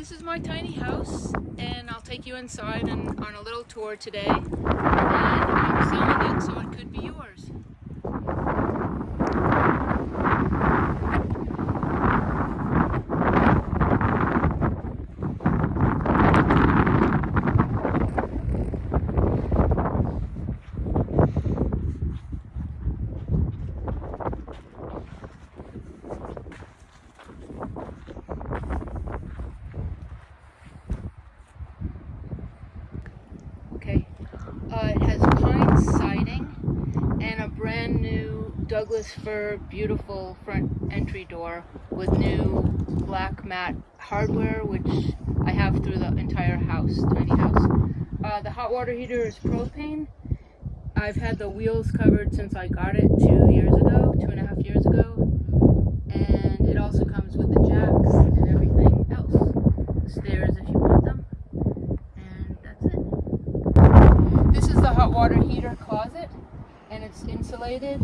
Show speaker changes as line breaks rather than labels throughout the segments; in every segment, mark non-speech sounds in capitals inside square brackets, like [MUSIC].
this is my tiny house and I'll take you inside and on a little tour today. And I'm selling it so it could be yours. Okay. Uh, it siding and a brand new Douglas fir beautiful front entry door with new black matte hardware which I have through the entire house, tiny house. Uh, the hot water heater is propane. I've had the wheels covered since I got it two years ago, two and a half years ago. And it also comes with the jacks and everything else. Stairs if you want them. And that's the hot water heater closet and it's insulated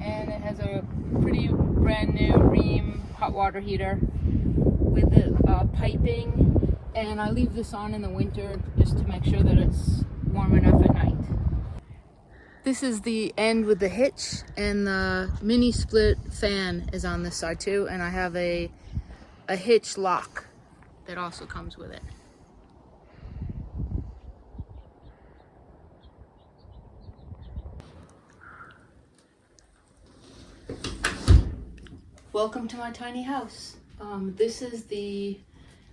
and it has a pretty brand new Rheem hot water heater with the uh, piping and I leave this on in the winter just to make sure that it's warm enough at night. This is the end with the hitch and the mini split fan is on this side too and I have a a hitch lock that also comes with it. Welcome to my tiny house. Um, this is the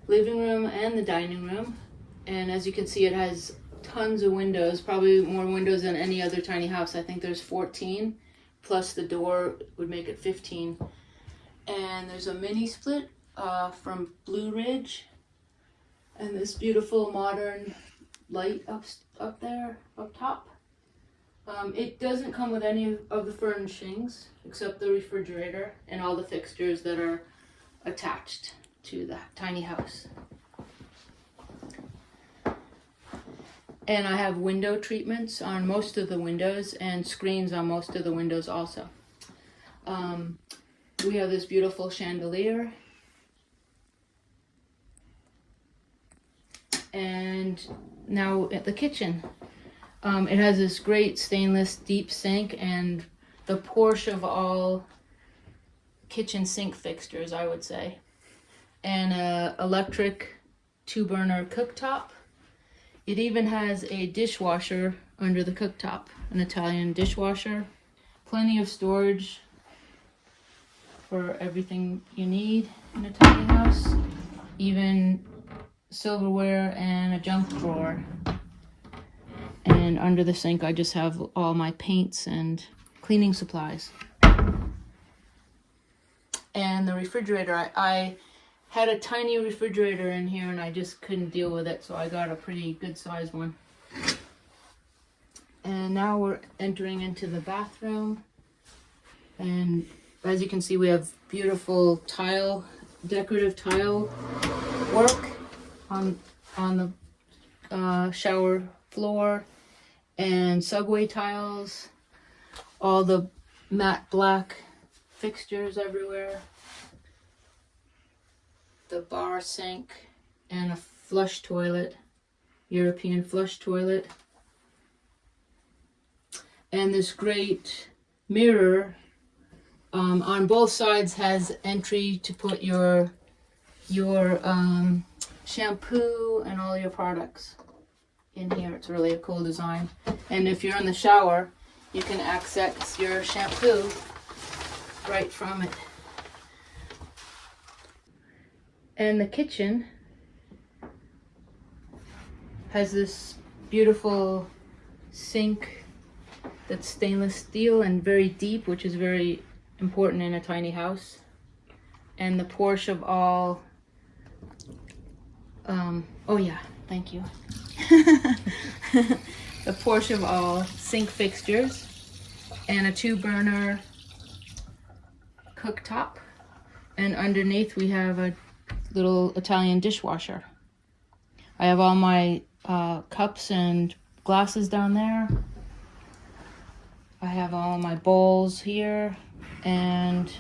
living room and the dining room and as you can see it has tons of windows, probably more windows than any other tiny house. I think there's 14, plus the door would make it 15. And there's a mini split uh, from Blueridge, and this beautiful modern light up, up there, up top. Um, it doesn't come with any of the furnishings, except the refrigerator and all the fixtures that are attached to the tiny house. And I have window treatments on most of the windows and screens on most of the windows also. Um, we have this beautiful chandelier. And now at the kitchen. Um, it has this great stainless deep sink and the Porsche of all kitchen sink fixtures, I would say. And a electric two burner cooktop it even has a dishwasher under the cooktop, an Italian dishwasher. Plenty of storage for everything you need in a tiny house. Even silverware and a junk drawer. And under the sink I just have all my paints and cleaning supplies. And the refrigerator, I, I had a tiny refrigerator in here and I just couldn't deal with it, so I got a pretty good sized one. And now we're entering into the bathroom. And as you can see, we have beautiful tile, decorative tile work on, on the uh, shower floor and subway tiles, all the matte black fixtures everywhere the bar sink and a flush toilet, European flush toilet. And this great mirror um, on both sides has entry to put your your um, shampoo and all your products in here. It's really a cool design. And if you're in the shower, you can access your shampoo right from it. And the kitchen has this beautiful sink that's stainless steel and very deep, which is very important in a tiny house. And the Porsche of all, um, oh yeah, thank you. [LAUGHS] the Porsche of all sink fixtures and a two burner cooktop. And underneath we have a little Italian dishwasher. I have all my uh, cups and glasses down there. I have all my bowls here and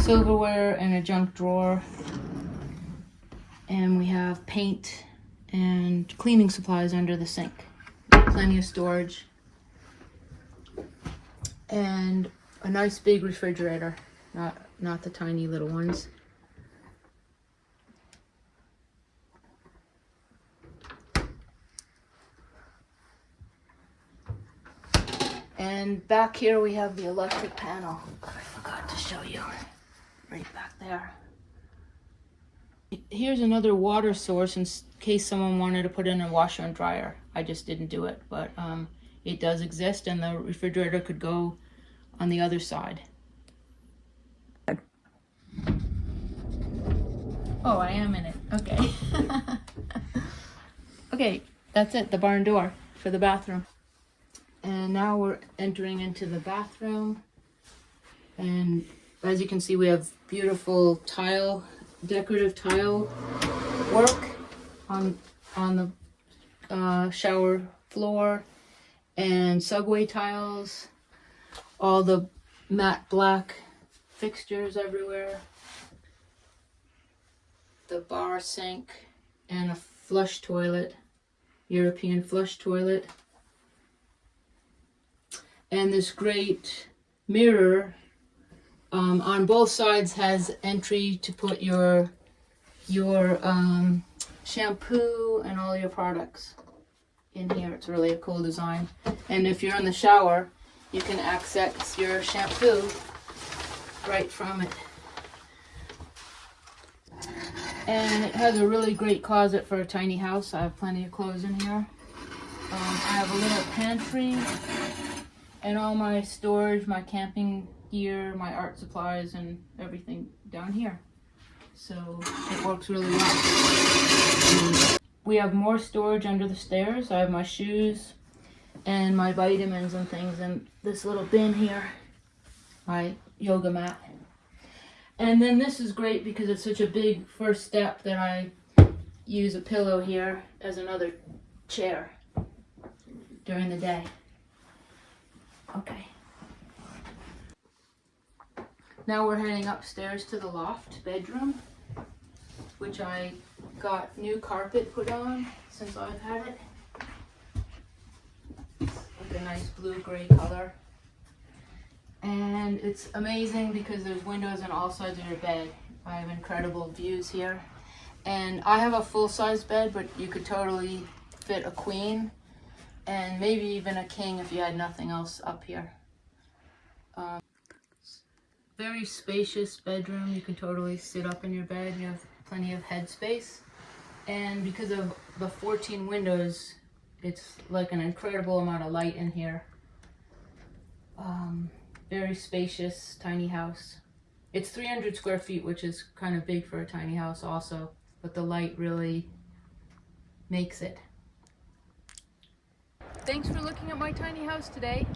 silverware and a junk drawer. And we have paint and cleaning supplies under the sink. Plenty of storage. And a nice big refrigerator, not not the tiny little ones. And back here we have the electric panel. I forgot to show you. Right back there. Here's another water source in case someone wanted to put in a washer and dryer. I just didn't do it, but um, it does exist and the refrigerator could go on the other side. Oh, I am in it. Okay. [LAUGHS] okay, that's it, the barn door for the bathroom. And now we're entering into the bathroom. And as you can see, we have beautiful tile, decorative tile work on on the uh, shower floor and subway tiles. All the matte black fixtures everywhere. The bar sink and a flush toilet, European flush toilet and this great mirror um, on both sides has entry to put your your um, shampoo and all your products in here. It's really a cool design. And if you're in the shower, you can access your shampoo right from it. And it has a really great closet for a tiny house. I have plenty of clothes in here. Um, I have a little pantry and all my storage, my camping gear, my art supplies, and everything down here. So it works really well. We have more storage under the stairs. I have my shoes and my vitamins and things in this little bin here, my yoga mat. And then this is great because it's such a big first step that I use a pillow here as another chair during the day. Okay. Now we're heading upstairs to the loft bedroom, which I got new carpet put on since I've had it. Like a nice blue gray color. And it's amazing because there's windows on all sides of your bed. I have incredible views here. And I have a full size bed, but you could totally fit a queen and maybe even a king if you had nothing else up here. Um, very spacious bedroom. You can totally sit up in your bed. You have plenty of headspace. And because of the 14 windows, it's like an incredible amount of light in here. Um, very spacious, tiny house. It's 300 square feet, which is kind of big for a tiny house also, but the light really makes it. Thanks for looking at my tiny house today.